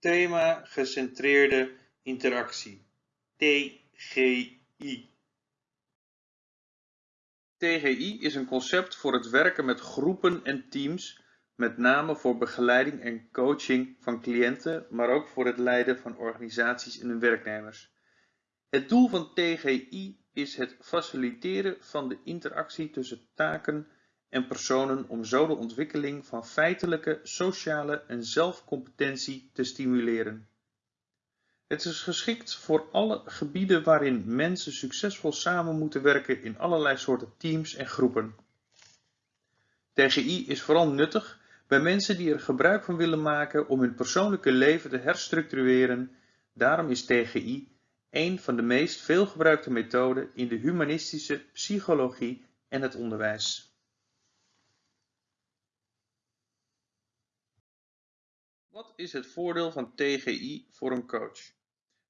Thema gecentreerde interactie TGI. TGI is een concept voor het werken met groepen en teams, met name voor begeleiding en coaching van cliënten, maar ook voor het leiden van organisaties en hun werknemers. Het doel van TGI is het faciliteren van de interactie tussen taken en personen om zo de ontwikkeling van feitelijke, sociale en zelfcompetentie te stimuleren. Het is geschikt voor alle gebieden waarin mensen succesvol samen moeten werken in allerlei soorten teams en groepen. TGI is vooral nuttig bij mensen die er gebruik van willen maken om hun persoonlijke leven te herstructureren. Daarom is TGI een van de meest veelgebruikte methoden in de humanistische psychologie en het onderwijs. Wat is het voordeel van TGI voor een coach?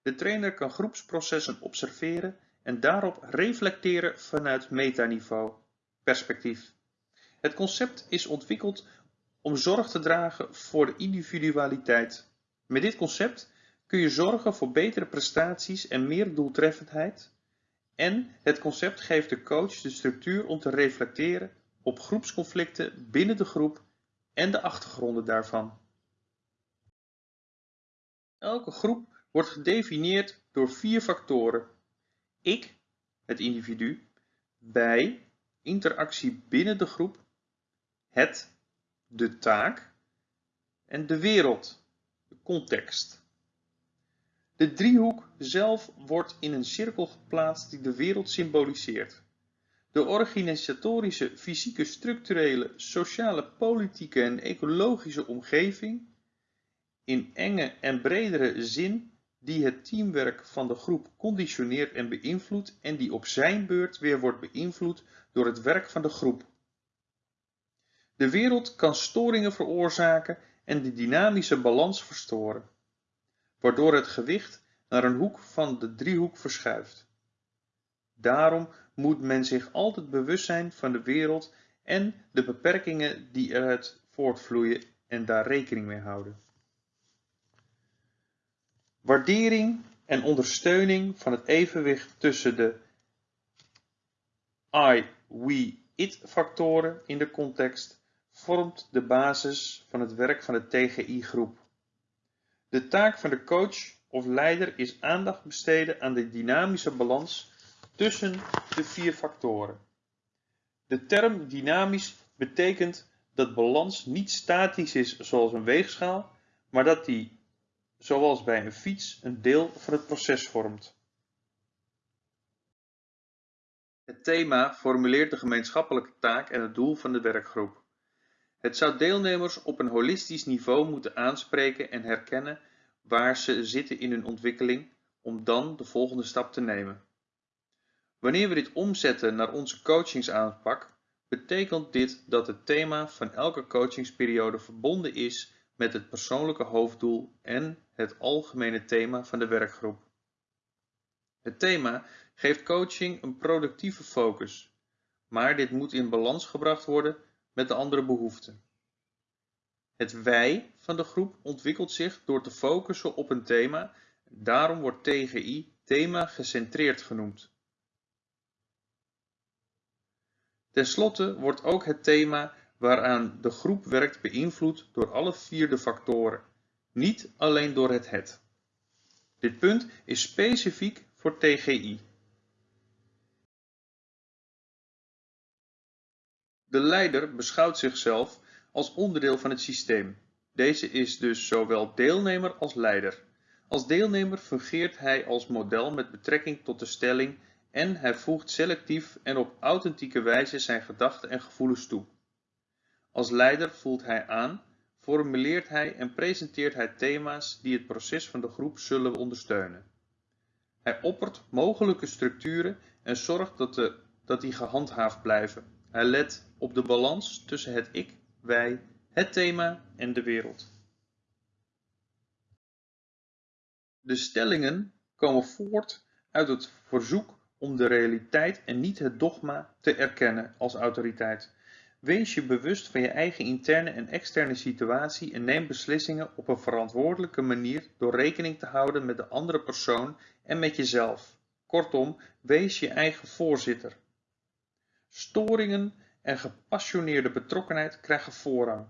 De trainer kan groepsprocessen observeren en daarop reflecteren vanuit metaniveau perspectief. Het concept is ontwikkeld om zorg te dragen voor de individualiteit. Met dit concept kun je zorgen voor betere prestaties en meer doeltreffendheid. En het concept geeft de coach de structuur om te reflecteren op groepsconflicten binnen de groep en de achtergronden daarvan. Elke groep wordt gedefinieerd door vier factoren: ik, het individu, wij, interactie binnen de groep, het, de taak en de wereld, de context. De driehoek zelf wordt in een cirkel geplaatst die de wereld symboliseert. De organisatorische, fysieke, structurele, sociale, politieke en ecologische omgeving in enge en bredere zin die het teamwerk van de groep conditioneert en beïnvloedt en die op zijn beurt weer wordt beïnvloed door het werk van de groep. De wereld kan storingen veroorzaken en de dynamische balans verstoren, waardoor het gewicht naar een hoek van de driehoek verschuift. Daarom moet men zich altijd bewust zijn van de wereld en de beperkingen die eruit voortvloeien en daar rekening mee houden. Waardering en ondersteuning van het evenwicht tussen de I, we, it factoren in de context vormt de basis van het werk van de TGI-groep. De taak van de coach of leider is aandacht besteden aan de dynamische balans tussen de vier factoren. De term dynamisch betekent dat balans niet statisch is zoals een weegschaal, maar dat die zoals bij een fiets een deel van het proces vormt. Het thema formuleert de gemeenschappelijke taak en het doel van de werkgroep. Het zou deelnemers op een holistisch niveau moeten aanspreken en herkennen waar ze zitten in hun ontwikkeling om dan de volgende stap te nemen. Wanneer we dit omzetten naar onze coachingsaanpak, betekent dit dat het thema van elke coachingsperiode verbonden is met het persoonlijke hoofddoel en het algemene thema van de werkgroep. Het thema geeft coaching een productieve focus, maar dit moet in balans gebracht worden met de andere behoeften. Het wij van de groep ontwikkelt zich door te focussen op een thema, daarom wordt TGI thema gecentreerd genoemd. Ten slotte wordt ook het thema waaraan de groep werkt beïnvloed door alle vier de factoren, niet alleen door het het. Dit punt is specifiek voor TGI. De leider beschouwt zichzelf als onderdeel van het systeem. Deze is dus zowel deelnemer als leider. Als deelnemer fungeert hij als model met betrekking tot de stelling en hij voegt selectief en op authentieke wijze zijn gedachten en gevoelens toe. Als leider voelt hij aan, formuleert hij en presenteert hij thema's die het proces van de groep zullen ondersteunen. Hij oppert mogelijke structuren en zorgt dat, de, dat die gehandhaafd blijven. Hij let op de balans tussen het ik, wij, het thema en de wereld. De stellingen komen voort uit het verzoek om de realiteit en niet het dogma te erkennen als autoriteit. Wees je bewust van je eigen interne en externe situatie en neem beslissingen op een verantwoordelijke manier door rekening te houden met de andere persoon en met jezelf. Kortom, wees je eigen voorzitter. Storingen en gepassioneerde betrokkenheid krijgen voorrang.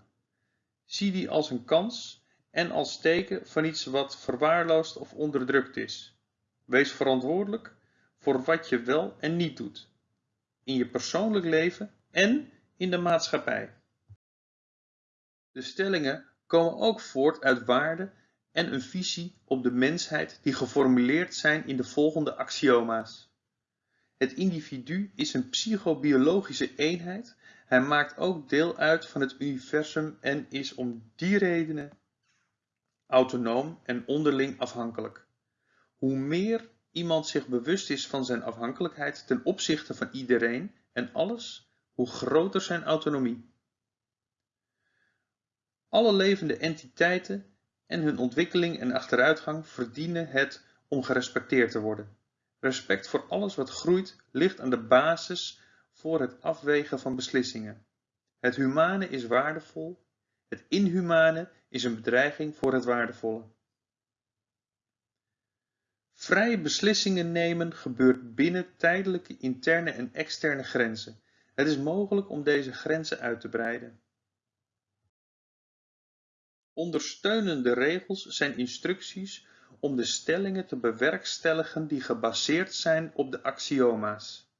Zie die als een kans en als teken van iets wat verwaarloosd of onderdrukt is. Wees verantwoordelijk voor wat je wel en niet doet. In je persoonlijk leven en in de maatschappij. De stellingen komen ook voort uit waarden en een visie op de mensheid die geformuleerd zijn in de volgende axioma's. Het individu is een psychobiologische eenheid, hij maakt ook deel uit van het universum en is om die redenen autonoom en onderling afhankelijk. Hoe meer iemand zich bewust is van zijn afhankelijkheid ten opzichte van iedereen en alles, hoe groter zijn autonomie. Alle levende entiteiten en hun ontwikkeling en achteruitgang verdienen het om gerespecteerd te worden. Respect voor alles wat groeit ligt aan de basis voor het afwegen van beslissingen. Het humane is waardevol, het inhumane is een bedreiging voor het waardevolle. Vrije beslissingen nemen gebeurt binnen tijdelijke interne en externe grenzen. Het is mogelijk om deze grenzen uit te breiden. Ondersteunende regels zijn instructies om de stellingen te bewerkstelligen die gebaseerd zijn op de axioma's.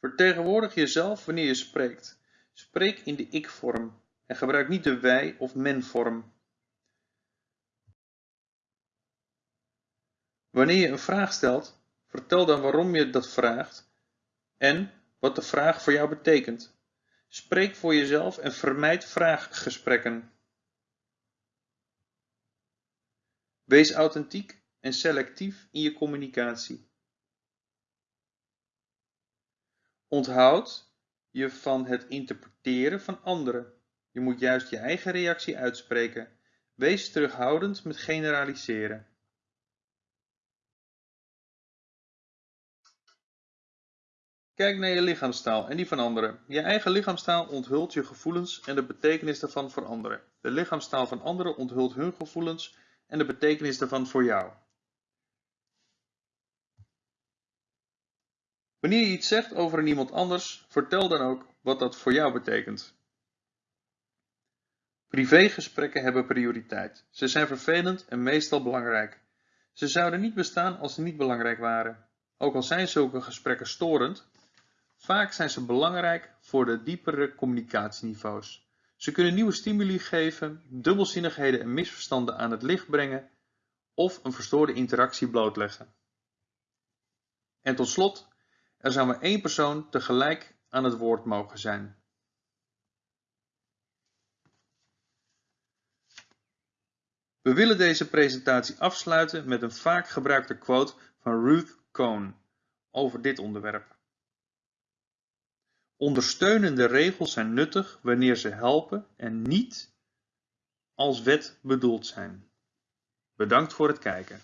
Vertegenwoordig jezelf wanneer je spreekt. Spreek in de ik-vorm en gebruik niet de wij- of men-vorm. Wanneer je een vraag stelt, vertel dan waarom je dat vraagt en wat de vraag voor jou betekent. Spreek voor jezelf en vermijd vraaggesprekken. Wees authentiek en selectief in je communicatie. Onthoud je van het interpreteren van anderen. Je moet juist je eigen reactie uitspreken. Wees terughoudend met generaliseren. Kijk naar je lichaamstaal en die van anderen. Je eigen lichaamstaal onthult je gevoelens en de betekenis daarvan voor anderen. De lichaamstaal van anderen onthult hun gevoelens en de betekenis daarvan voor jou. Wanneer je iets zegt over iemand anders, vertel dan ook wat dat voor jou betekent. Privégesprekken hebben prioriteit. Ze zijn vervelend en meestal belangrijk. Ze zouden niet bestaan als ze niet belangrijk waren. Ook al zijn zulke gesprekken storend, vaak zijn ze belangrijk voor de diepere communicatieniveaus. Ze kunnen nieuwe stimuli geven, dubbelzinnigheden en misverstanden aan het licht brengen of een verstoorde interactie blootleggen. En tot slot, er zou maar één persoon tegelijk aan het woord mogen zijn. We willen deze presentatie afsluiten met een vaak gebruikte quote van Ruth Cohn over dit onderwerp. Ondersteunende regels zijn nuttig wanneer ze helpen en niet als wet bedoeld zijn. Bedankt voor het kijken.